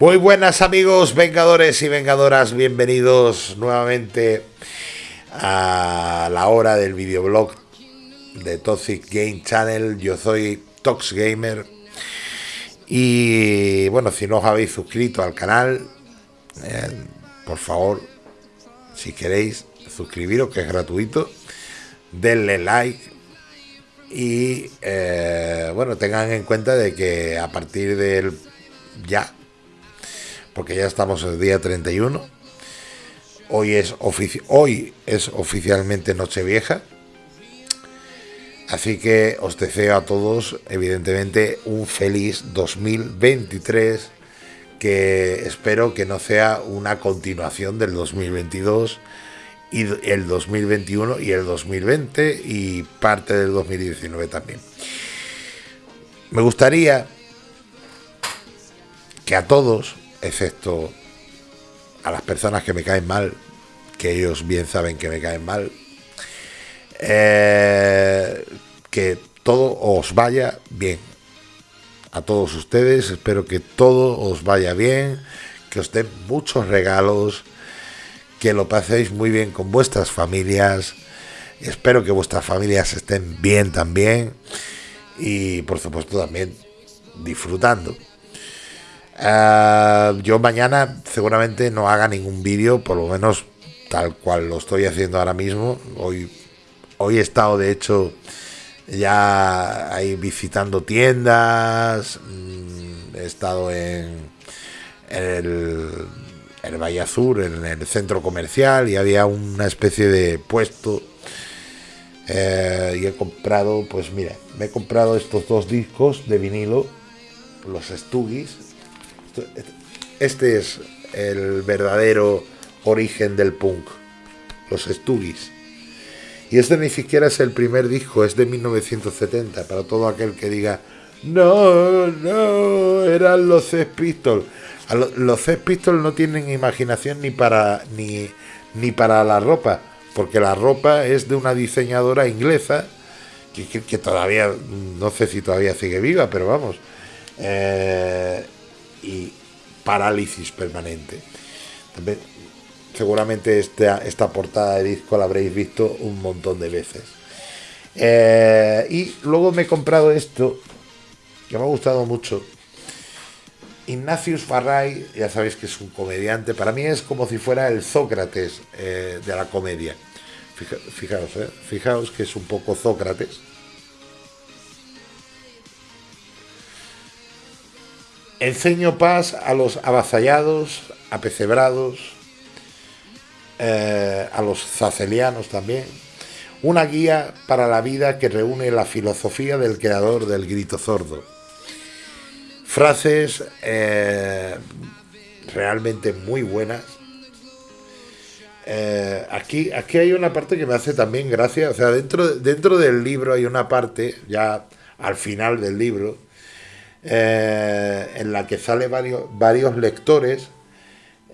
Muy buenas amigos, vengadores y vengadoras, bienvenidos nuevamente a la hora del videoblog de Toxic Game Channel. Yo soy Tox Gamer y bueno, si no os habéis suscrito al canal, eh, por favor, si queréis suscribiros, que es gratuito, denle like y eh, bueno, tengan en cuenta de que a partir del ya porque ya estamos el día 31. Hoy es, hoy es oficialmente Nochevieja. Así que os deseo a todos, evidentemente, un feliz 2023, que espero que no sea una continuación del 2022 y el 2021 y el 2020 y parte del 2019 también. Me gustaría que a todos excepto a las personas que me caen mal, que ellos bien saben que me caen mal, eh, que todo os vaya bien. A todos ustedes, espero que todo os vaya bien, que os den muchos regalos, que lo paséis muy bien con vuestras familias. Espero que vuestras familias estén bien también y por supuesto también disfrutando. Eh, yo mañana seguramente no haga ningún vídeo, por lo menos tal cual lo estoy haciendo ahora mismo. Hoy, hoy he estado, de hecho, ya ahí visitando tiendas. Mm, he estado en, el, el Valle Azul, en el centro comercial, y había una especie de puesto. Eh, y he comprado, pues mira, me he comprado estos dos discos de vinilo, los Stugis, este es el verdadero origen del punk, los Stooges. Y este ni siquiera es el primer disco, es de 1970, para todo aquel que diga, no, no, eran los Sex Pistols. Los Sex Pistols no tienen imaginación ni para, ni, ni para la ropa, porque la ropa es de una diseñadora inglesa, que, que, todavía, no sé si todavía sigue viva, pero vamos. Eh, y parálisis permanente. seguramente esta, esta portada de disco la habréis visto un montón de veces. Eh, y luego me he comprado esto, que me ha gustado mucho. Ignatius Farray, ya sabéis que es un comediante, para mí es como si fuera el Sócrates eh, de la comedia. fijaos, eh, fijaos que es un poco Sócrates Enseño paz a los avasallados, apecebrados, eh, a los zacelianos también. Una guía para la vida que reúne la filosofía del creador del grito sordo. Frases eh, realmente muy buenas. Eh, aquí, aquí hay una parte que me hace también gracia. O sea, dentro, dentro del libro hay una parte, ya al final del libro, eh, en la que sale varios, varios lectores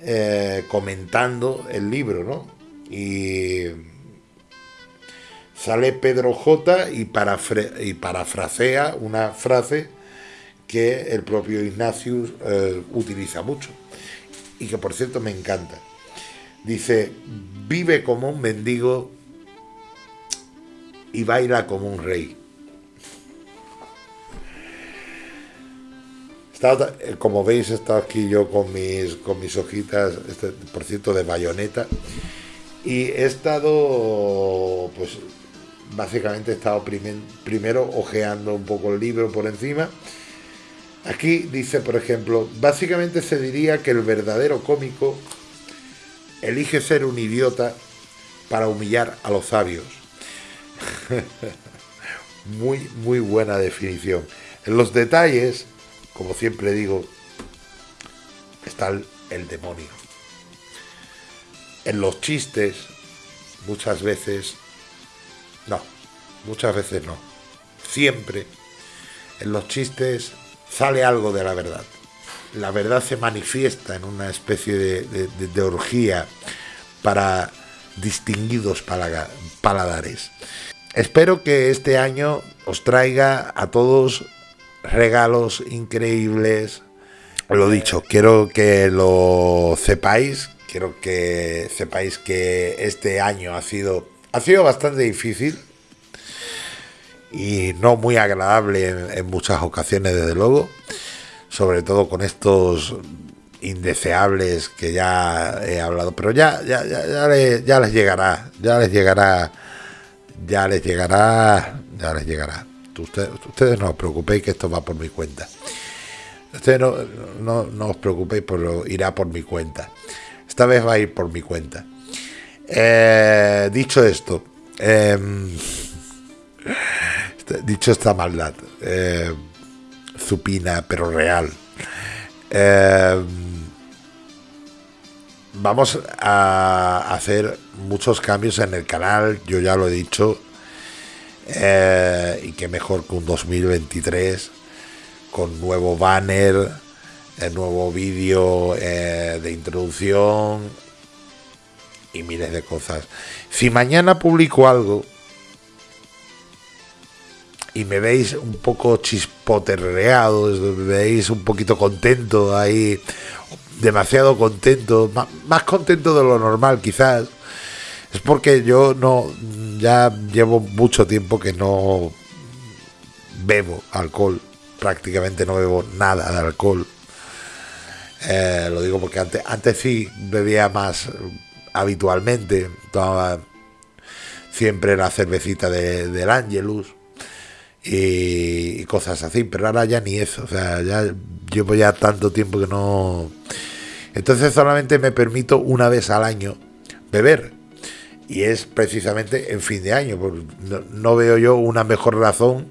eh, comentando el libro, ¿no? Y sale Pedro J y, parafrasea una frase que el propio Ignatius eh, utiliza mucho y que por cierto me encanta. Dice, vive como un mendigo y baila como un rey. Eh, como veis, estado aquí yo con mis, con mis hojitas, este, por cierto, de bayoneta. Y he estado, pues, básicamente he estado primero ojeando un poco el libro por encima. Aquí dice, por ejemplo, básicamente se diría que el verdadero cómico elige ser un idiota para humillar a los sabios. muy, muy buena definición. En los detalles como siempre digo, está el, demonio. En los chistes, muchas veces, no, muchas veces no, siempre en los chistes sale algo de la verdad. La verdad se manifiesta en una especie de, orgía para distinguidos paladares. Espero que este año os traiga a todos regalos increíbles, lo dicho, quiero que lo sepáis, quiero que sepáis que este año ha sido, ha sido bastante difícil y no muy agradable en, muchas ocasiones, desde luego, sobre todo con estos indeseables que ya he hablado, pero ya, ya, ya, les, llegará, ya les llegará, ya les llegará, ya les llegará. Ustedes, no os preocupéis que esto va por mi cuenta. Ustedes no, no, os preocupéis, pero irá por mi cuenta. Esta vez va a ir por mi cuenta. Eh, dicho esto, em, dicho esta maldad, eh, supina pero real, em, vamos a hacer muchos cambios en el canal, yo ya lo he dicho, eh, y qué mejor que un 2023 con nuevo banner, el nuevo vídeo eh, de introducción y miles de cosas. Si mañana publico algo y me veis un poco chispoterreado, me veis un poquito contento ahí, demasiado contento, más, contento de lo normal quizás, es porque yo no, ya llevo mucho tiempo que no bebo alcohol, prácticamente no bebo nada de alcohol. Eh, lo digo porque antes, antes sí bebía más habitualmente, tomaba siempre la cervecita de, del Angelus y, cosas así, pero ahora ya ni eso, o sea, ya llevo ya tanto tiempo que no... Entonces solamente me permito una vez al año beber y es precisamente en fin de año, no, veo yo una mejor razón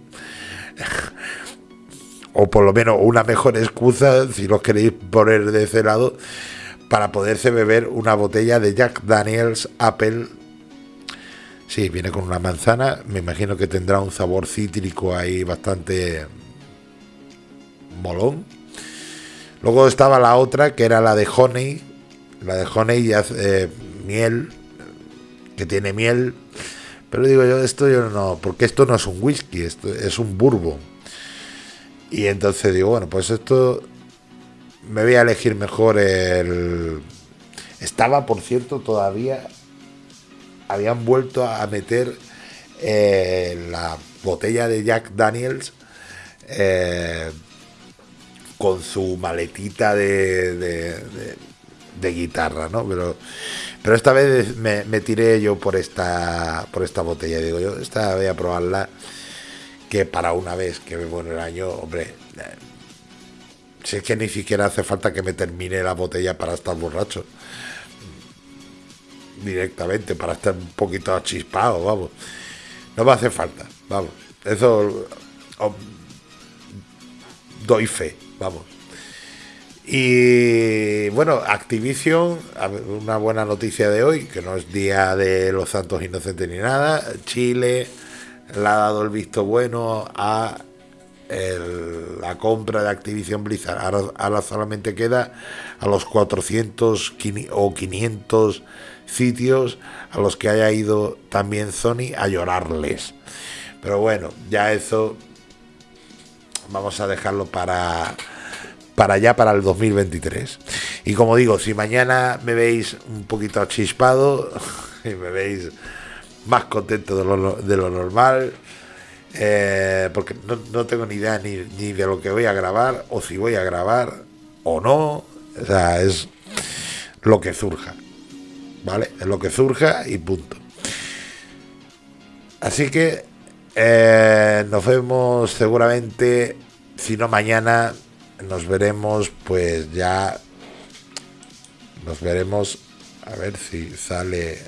o por lo menos una mejor excusa, si lo queréis poner de ese lado, para poderse beber una botella de Jack Daniels Apple Sí, viene con una manzana. Me imagino que tendrá un sabor cítrico ahí bastante molón. Luego estaba la otra, que era la de Honey. La de Honey y hace miel, que tiene miel. Pero digo yo, esto yo no, porque esto no es un whisky, esto es un bourbon. Y entonces digo, bueno, pues esto me voy a elegir mejor el... Estaba, por cierto, todavía habían vuelto a meter eh, la botella de Jack Daniels eh, con su maletita de, de, guitarra, ¿no? Pero, pero esta vez me, tiré yo por esta, por esta botella. Digo yo, esta voy a probarla, que para una vez que bebo en el año, hombre, eh, si es que ni siquiera hace falta que me termine la botella para estar borracho directamente para estar un poquito chispado, vamos. No me hace falta, vamos. Eso doy fe, vamos. Y bueno, Activision, una buena noticia de hoy, que no es día de los santos inocentes ni nada. Chile le ha dado el visto bueno a la compra de Activision Blizzard. Ahora, ahora, solamente queda a los 400 o 500 sitios a los que haya ido también Sony a llorarles. Pero bueno, ya eso vamos a dejarlo para para allá para el 2023. Y como digo, si mañana me veis un poquito chispado y me veis más contento de lo, de lo normal, eh, porque no, no, tengo ni idea ni, ni, de lo que voy a grabar, o si voy a grabar o no, o sea, es lo que surja. ¿vale? Es lo que surja y punto. Así que eh, nos vemos seguramente, si no mañana, nos veremos pues ya, nos veremos, a ver si sale,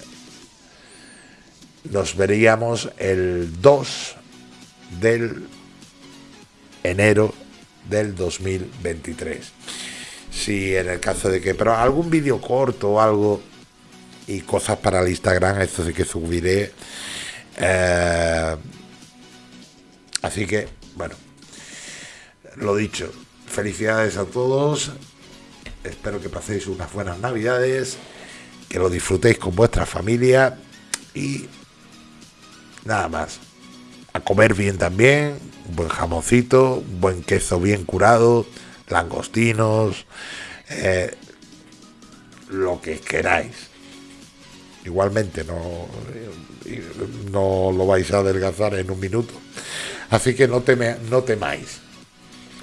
nos veríamos el 2 del enero del 2023. Si en el caso de que, pero algún vídeo corto o algo y cosas para el Instagram, esto sí que subiré. Eh, así que, bueno, lo dicho, felicidades a todos, espero que paséis unas buenas navidades, que lo disfrutéis con vuestra familia y nada más. A comer bien también, un buen jamoncito, un buen queso bien curado, langostinos, eh, lo que queráis. Igualmente no, no lo vais a adelgazar en un minuto. Así que no temáis.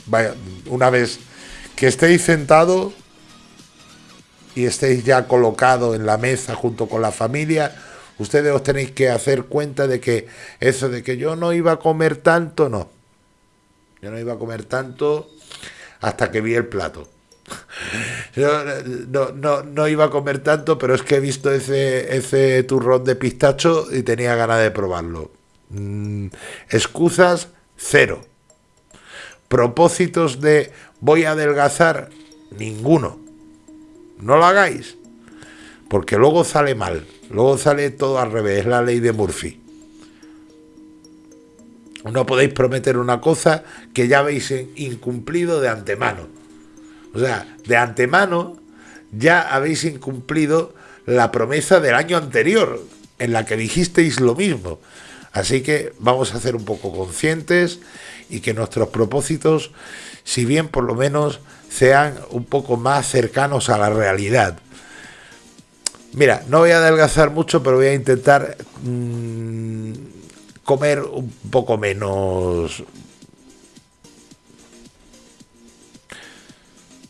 Vaya, una vez que estéis sentados y estéis ya colocados en la mesa junto con la familia, ustedes os tenéis que hacer cuenta de que eso de que yo no iba a comer tanto, no. Yo no iba a comer tanto hasta que vi el plato. Yo no, no, no, iba a comer tanto, pero es que he visto ese, ese turrón de pistacho y tenía ganas de probarlo. Mm, excusas, cero. Propósitos de voy a adelgazar, ninguno. No lo hagáis, porque luego sale mal, luego sale todo al revés, es la ley de Murphy. No podéis prometer una cosa que ya habéis incumplido de antemano. O sea, de antemano ya habéis incumplido la promesa del año anterior, en la que dijisteis lo mismo. Así que vamos a ser un poco conscientes y que nuestros propósitos, si bien por lo menos sean un poco más cercanos a la realidad. Mira, no voy a adelgazar mucho, pero voy a intentar mmm, comer un poco menos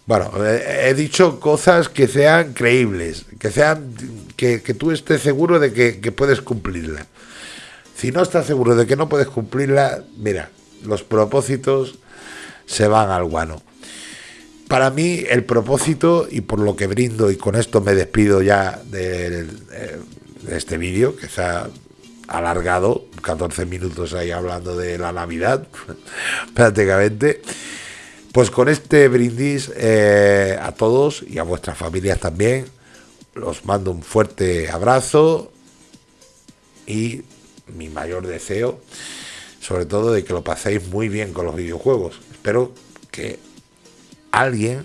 Bueno, he dicho cosas que sean creíbles, que sean que, tú estés seguro de que, puedes cumplirla. Si no estás seguro de que no puedes cumplirla, mira, los propósitos se van al guano. Para mí el propósito, y por lo que brindo, y con esto me despido ya de, de este vídeo, que se ha alargado 14 minutos ahí hablando de la Navidad, prácticamente. Pues con este brindis eh, a todos y a vuestras familias también, los mando un fuerte abrazo y mi mayor deseo, sobre todo de que lo paséis muy bien con los videojuegos. Espero que alguien,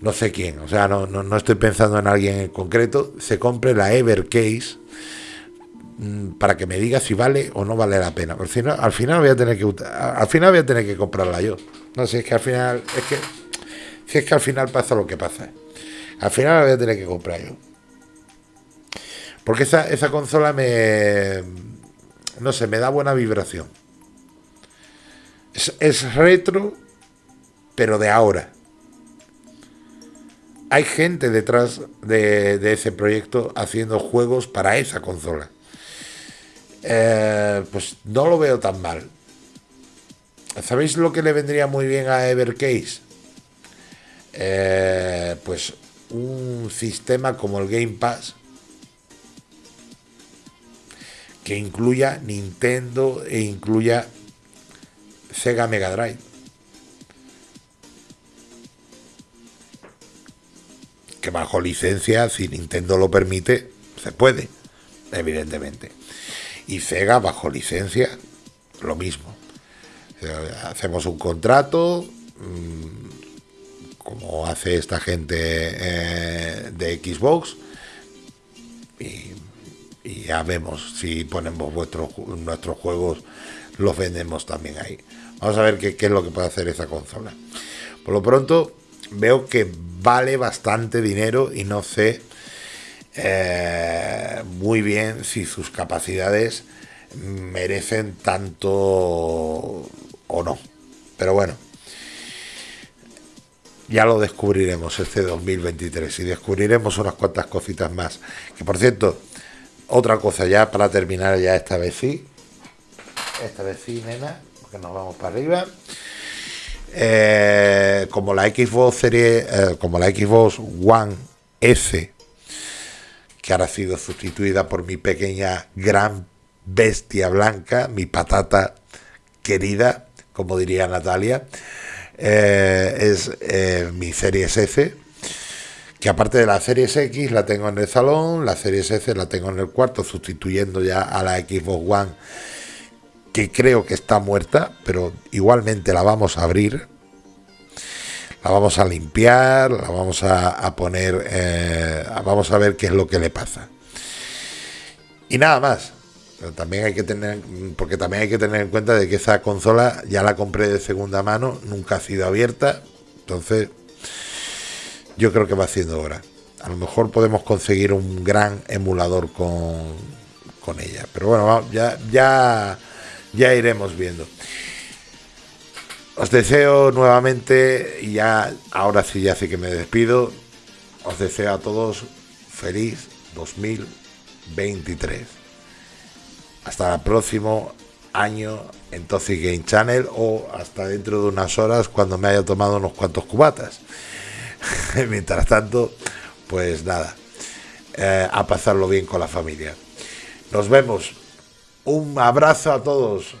no sé quién, o sea, no, no, no estoy pensando en alguien en concreto, se compre la Evercase Mm, para que me diga si vale o no vale la pena. Al final, al final voy a tener que al final voy a tener que comprarla yo. No sé, es que al final es que si es que al final pasa lo que pasa. Al final la voy a tener que comprar yo. Porque esa, esa consola me no sé, me da buena vibración. Es, retro, pero de ahora. Hay gente detrás de, de ese proyecto haciendo juegos para esa consola. Eh, pues no lo veo tan mal. ¿Sabéis lo que le vendría muy bien a Evercase? Eh, pues un sistema como el Game Pass que incluya Nintendo e incluya Sega Mega Drive. Que bajo licencia, si Nintendo lo permite, se puede, evidentemente y Sega bajo licencia, lo mismo. Hacemos un contrato, mm, como hace esta gente eh, de Xbox, y, ya vemos si ponemos vuestros, nuestros juegos, los vendemos también ahí. Vamos a ver qué, qué es lo que puede hacer esa consola. Por lo pronto, veo que vale bastante dinero y no sé eh, muy bien si sus capacidades merecen tanto o no. Pero bueno, ya lo descubriremos este 2023 y descubriremos unas cuantas cositas más. Que por cierto, otra cosa ya para terminar ya esta vez sí. Esta vez sí, nena, porque nos vamos para arriba. Eh, como la Xbox serie, eh, como la Xbox One S que ahora ha sido sustituida por mi pequeña gran bestia blanca, mi patata querida, como diría Natalia, eh, es mi Series S, que aparte de la Series X la tengo en el salón, la Series S la tengo en el cuarto, sustituyendo ya a la Xbox One, que creo que está muerta, pero igualmente la vamos a abrir la vamos a limpiar, la vamos a, poner, eh, vamos a ver qué es lo que le pasa. Y nada más. también hay que tener, porque también hay que tener en cuenta de que esa consola ya la compré de segunda mano, nunca ha sido abierta, Entonces, yo creo que va haciendo hora. A lo mejor podemos conseguir un gran emulador con, con ella. Pero bueno, ya, ya, ya iremos viendo. Os deseo nuevamente, y ya ahora sí ya sí que me despido, os deseo a todos feliz 2023. Hasta el próximo año en Toxic Game Channel o hasta dentro de unas horas cuando me haya tomado unos cuantos cubatas. Mientras tanto, pues nada, eh, a pasarlo bien con la familia. Nos vemos. Un abrazo a todos.